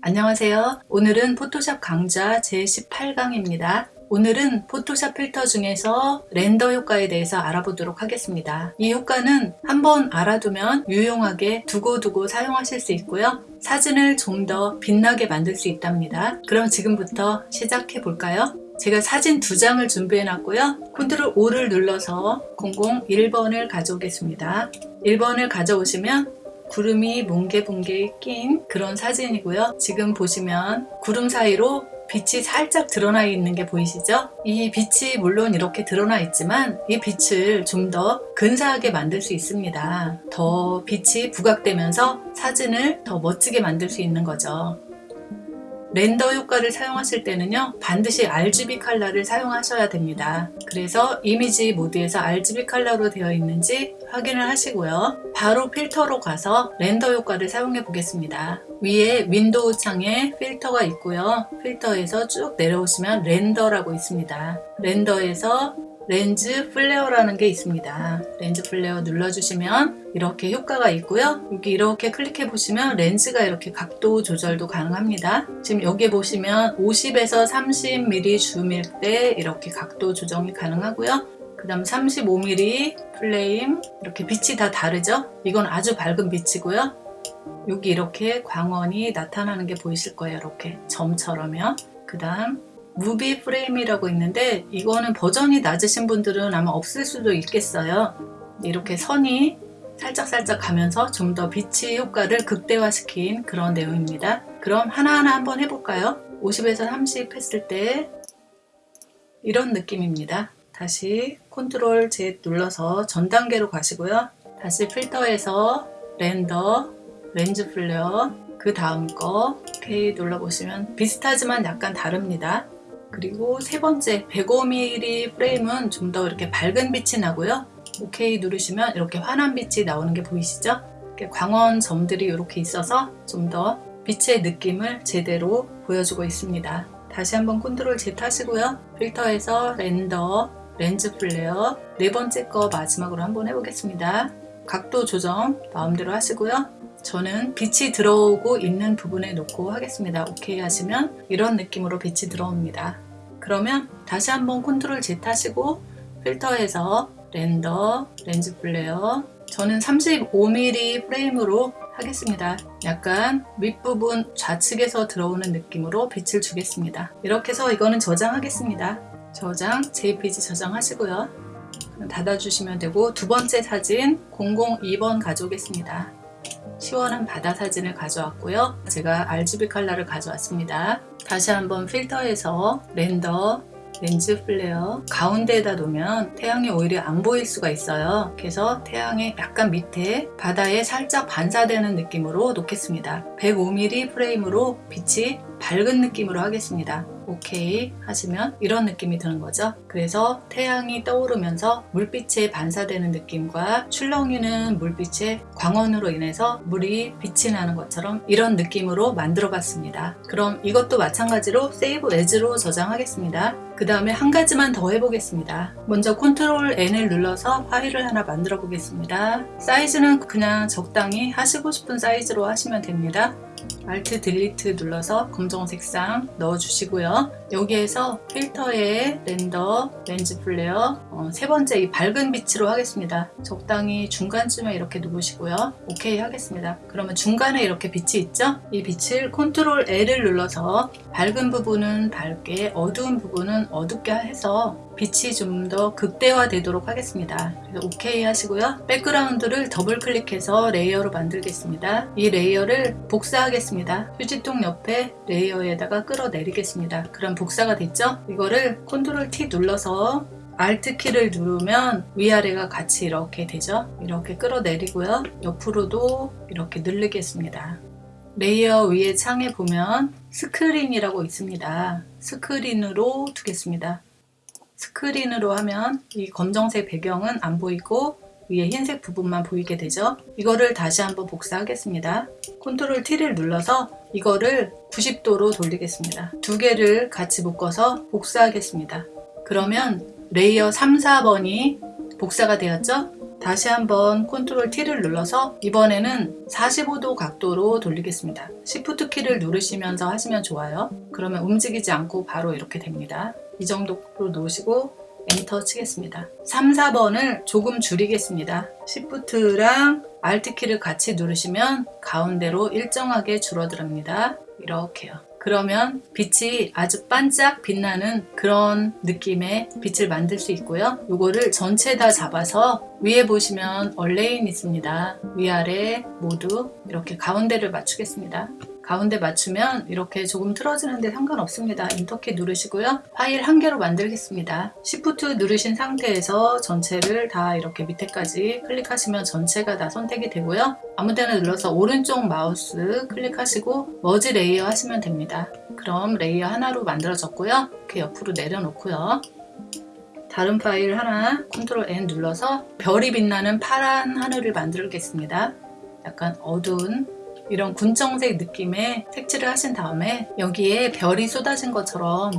안녕하세요. 오늘은 포토샵 강좌 제18강입니다. 오늘은 포토샵 필터 중에서 렌더 효과에 대해서 알아보도록 하겠습니다. 이 효과는 한번 알아두면 유용하게 두고두고 사용하실 수 있고요. 사진을 좀 더 빛나게 만들 수 있답니다. 그럼 지금부터 시작해 볼까요? 제가 사진 두 장을 준비해 놨고요. 컨트롤 5를 눌러서 001번을 가져오겠습니다. 1번을 가져오시면 구름이 뭉게뭉게 낀 그런 사진이고요. 지금 보시면 구름 사이로 빛이 살짝 드러나 있는 게 보이시죠? 이 빛이 물론 이렇게 드러나 있지만 이 빛을 좀 더 근사하게 만들 수 있습니다. 더 빛이 부각되면서 사진을 더 멋지게 만들 수 있는 거죠. render 효과를 사용하실 때는요 반드시 RGB 컬러를 사용하셔야 됩니다. 그래서 이미지 모드에서 RGB 컬러로 되어 있는지 확인을 하시고요. 바로 필터로 가서 render 효과를 사용해 보겠습니다. 위에 윈도우 창에 필터가 있고요. 필터에서 쭉 내려오시면 render라고 있습니다. render에서 Lens Flare라는 게 있습니다. Lens Flare 눌러주시면 이렇게 효과가 있고요. 여기 이렇게 클릭해 보시면 렌즈가 이렇게 각도 조절도 가능합니다. 지금 여기 보시면 50에서 30mm 줌일 때 이렇게 각도 조정이 가능하고요. 그 다음 35mm Prime 이렇게 빛이 다 다르죠? 이건 아주 밝은 빛이고요. 여기 이렇게 광원이 나타나는 게 보이실 거예요. 이렇게 점처럼요. 그 다음 Movie Prime이라고 있는데 이거는 버전이 낮으신 분들은 아마 없을 수도 있겠어요. 이렇게 선이 살짝살짝 가면서 좀 더 빛의 효과를 극대화시킨 그런 내용입니다. 그럼 하나하나 한번 해볼까요? 50에서 30 했을 때 이런 느낌입니다. 다시 컨트롤 Z 눌러서 전 단계로 가시고요. 다시 필터에서 Render Lens Flare 그 다음 거 OK 눌러보시면 비슷하지만 약간 다릅니다 그리고 세 번째 105mm Prime은 좀 더 이렇게 밝은 빛이 나고요. OK 누르시면 이렇게 환한 빛이 나오는 게 보이시죠? 광원 점들이 이렇게 있어서 좀 더 빛의 느낌을 제대로 보여주고 있습니다. 다시 한번 컨트롤 Z 하시고요. 필터에서 Render Lens Flare 네 번째 거 마지막으로 한번 해보겠습니다. 각도 조정 마음대로 하시고요 저는 빛이 들어오고 있는 부분에 놓고 하겠습니다. 오케이 하시면 이런 느낌으로 빛이 들어옵니다. 그러면 다시 한번 컨트롤 Z 하시고 필터에서 Render, Lens Flare 저는 35mm Prime으로 하겠습니다. 약간 윗부분 좌측에서 들어오는 느낌으로 빛을 주겠습니다. 이렇게 해서 이거는 저장하겠습니다. 저장, JPG 저장하시고요. 닫아주시면 되고 두 번째 사진 002번 가져오겠습니다. 시원한 바다 사진을 가져왔고요. 제가 RGB 컬러를 가져왔습니다. 다시 한번 필터에서 Render Lens Flare 가운데에다 놓으면 태양이 오히려 안 보일 수가 있어요 그래서 태양의 약간 밑에 바다에 살짝 반사되는 느낌으로 놓겠습니다 105mm Prime으로 빛이 밝은 느낌으로 하겠습니다 오케이 하시면 이런 느낌이 드는 거죠. 그래서 태양이 떠오르면서 물빛에 반사되는 느낌과 출렁이는 물빛의 광원으로 인해서 물이 빛이 나는 것처럼 이런 느낌으로 만들어 봤습니다. 그럼 이것도 마찬가지로 Save As로 저장하겠습니다 그 다음에 한 가지만 더 해보겠습니다 먼저 컨트롤 N을 눌러서 파일을 하나 만들어 보겠습니다 사이즈는 그냥 적당히 하시고 싶은 사이즈로 하시면 됩니다 Alt Delete 눌러서 검정 색상 넣어주시고요. 여기에서 필터에 Render, Lens Flare 어, 세 번째 이 밝은 빛으로 하겠습니다. 적당히 중간쯤에 이렇게 누르시고요. 오케이 하겠습니다. 그러면 중간에 이렇게 빛이 있죠? 이 빛을 컨트롤 L을 눌러서 밝은 부분은 밝게 어두운 부분은 어둡게 해서 빛이 좀 더 극대화 되도록 하겠습니다. 그래서 OK 하시고요. 백그라운드를 더블 클릭해서 layer로 만들겠습니다. 이 layer를 복사하겠습니다. 휴지통 옆에 layer에다가 끌어내리겠습니다. 그럼 복사가 됐죠? 이거를 컨트롤 T 눌러서 Alt 키를 누르면 위아래가 같이 이렇게 되죠? 이렇게 끌어내리고요. 옆으로도 이렇게 늘리겠습니다. layer 위에 창에 보면 스크린이라고 있습니다. 스크린으로 두겠습니다. 스크린으로 하면 이 검정색 배경은 안 보이고 위에 흰색 부분만 보이게 되죠. 이거를 다시 한번 복사하겠습니다. 컨트롤 T를 눌러서 이거를 90도로 돌리겠습니다. 두 개를 같이 묶어서 복사하겠습니다. 그러면 layer 3, 4번이 복사가 되었죠 다시 한번 컨트롤 T를 눌러서 이번에는 45도 각도로 돌리겠습니다. Shift 키를 누르시면서 하시면 좋아요. 그러면 움직이지 않고 바로 이렇게 됩니다. 이 정도로 놓으시고 엔터 치겠습니다. 3, 4번을 조금 줄이겠습니다. Shift랑 Alt 키를 같이 누르시면 가운데로 일정하게 줄어듭니다. 이렇게요. 그러면 빛이 아주 반짝 빛나는 그런 느낌의 빛을 만들 수 있고요. 이거를 전체 다 잡아서 위에 보시면 Align 있습니다. 위아래 모두 이렇게 가운데를 맞추겠습니다. 가운데 맞추면 이렇게 조금 틀어지는데 상관없습니다. 엔터키 누르시고요. 파일 한 개로 만들겠습니다. Shift 누르신 상태에서 전체를 다 이렇게 밑에까지 클릭하시면 전체가 다 선택이 되고요. 아무 데나 눌러서 오른쪽 마우스 클릭하시고 Merge Layer 하시면 됩니다. 그럼 layer 하나로 만들어졌고요. 이렇게 옆으로 내려놓고요. 다른 파일 하나 컨트롤 N 눌러서 별이 빛나는 파란 하늘을 만들겠습니다. 약간 어두운 이런 군청색 느낌의 색칠을 하신 다음에 여기에 별이 쏟아진 것처럼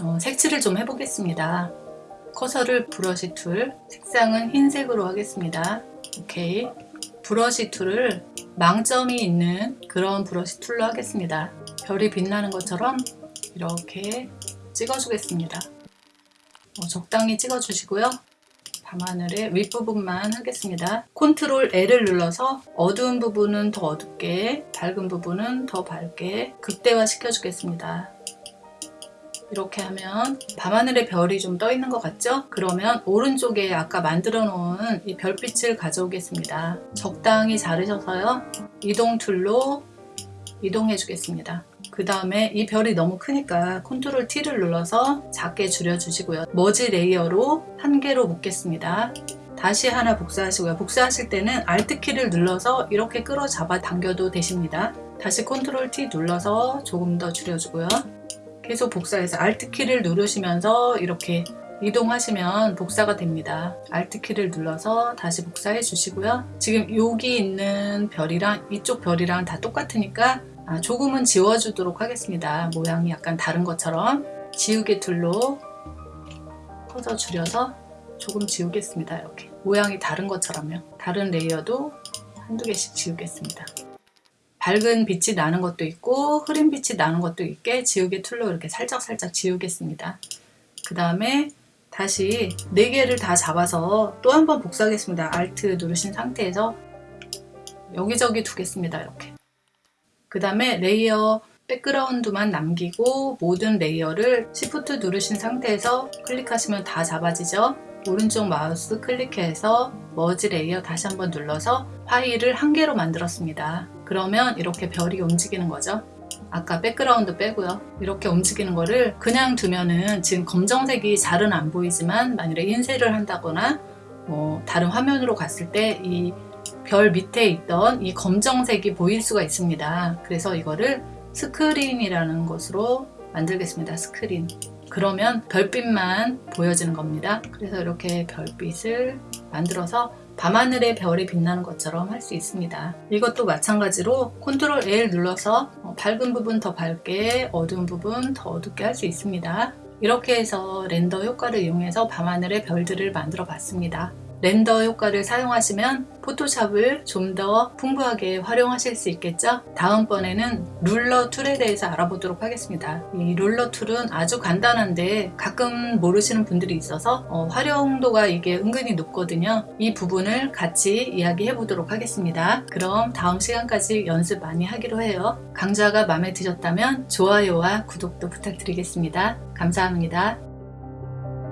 어, 색칠을 좀 해보겠습니다. 커서를 Brush Tool, 색상은 흰색으로 하겠습니다. 오케이. Brush Tool을 망점이 있는 그런 brush tool로 하겠습니다. 별이 빛나는 것처럼 이렇게 찍어주겠습니다. 어, 적당히 찍어주시고요. 밤하늘의 윗부분만 하겠습니다. control L을 눌러서 어두운 부분은 더 어둡게 밝은 부분은 더 밝게 극대화 시켜주겠습니다. 이렇게 하면 밤하늘의 별이 좀 떠 있는 것 같죠? 그러면 오른쪽에 아까 만들어 놓은 이 별빛을 가져오겠습니다. 적당히 자르셔서요. 이동 tool로 이동해 주겠습니다. 그 다음에 이 별이 너무 크니까 control T를 눌러서 작게 줄여주시고요. 머지 레이어로 한 개로 묶겠습니다. 다시 하나 복사하시고요. 복사하실 때는 Alt 키를 눌러서 이렇게 끌어 잡아 당겨도 되십니다. 다시 control T 눌러서 조금 더 줄여주고요. 계속 복사해서 Alt 키를 누르시면서 이렇게 이동하시면 복사가 됩니다. Alt 키를 눌러서 다시 복사해 주시고요. 지금 여기 있는 별이랑 이쪽 별이랑 다 똑같으니까 아, 조금은 지워주도록 하겠습니다. 모양이 약간 다른 것처럼 지우개 tool로 커서 줄여서 조금 지우겠습니다. 이렇게 모양이 다른 것처럼요. 다른 layer도 한두 개씩 지우겠습니다. 밝은 빛이 나는 것도 있고 흐린 빛이 나는 것도 있게 지우개 tool로 이렇게 살짝살짝 지우겠습니다. 그 다음에 다시 4개를 다 잡아서 또 한 번 복사하겠습니다. Alt 누르신 상태에서 여기저기 두겠습니다. 이렇게 그 다음에 layer background만 남기고 모든 layer를 Shift 누르신 상태에서 클릭하시면 다 잡아지죠. 오른쪽 마우스 클릭해서 merge layer 다시 한번 눌러서 파일을 한 개로 만들었습니다. 그러면 이렇게 별이 움직이는 거죠. 아까 background 빼고요. 이렇게 움직이는 거를 그냥 두면은 지금 검정색이 잘은 안 보이지만 만일에 인쇄를 한다거나 뭐 다른 화면으로 갔을 때 이 별 밑에 있던 이 검정색이 보일 수가 있습니다. 그래서 이거를 스크린이라는 것으로 만들겠습니다. 스크린. 그러면 별빛만 보여지는 겁니다. 그래서 이렇게 별빛을 만들어서 밤하늘의 별이 빛나는 것처럼 할 수 있습니다. 이것도 마찬가지로 control L 눌러서 어, 밝은 부분 더 밝게 어두운 부분 더 어둡게 할 수 있습니다. 이렇게 해서 render 효과를 이용해서 밤하늘의 별들을 만들어 봤습니다. render 효과를 사용하시면 포토샵을 좀 더 풍부하게 활용하실 수 있겠죠? 다음번에는 ruler tool에 대해서 알아보도록 하겠습니다. 이 ruler tool은 아주 간단한데 가끔 모르시는 분들이 있어서 어, 활용도가 이게 은근히 높거든요. 이 부분을 같이 이야기해 보도록 하겠습니다. 그럼 다음 시간까지 연습 많이 하기로 해요. 강좌가 마음에 드셨다면 좋아요와 구독도 부탁드리겠습니다. 감사합니다.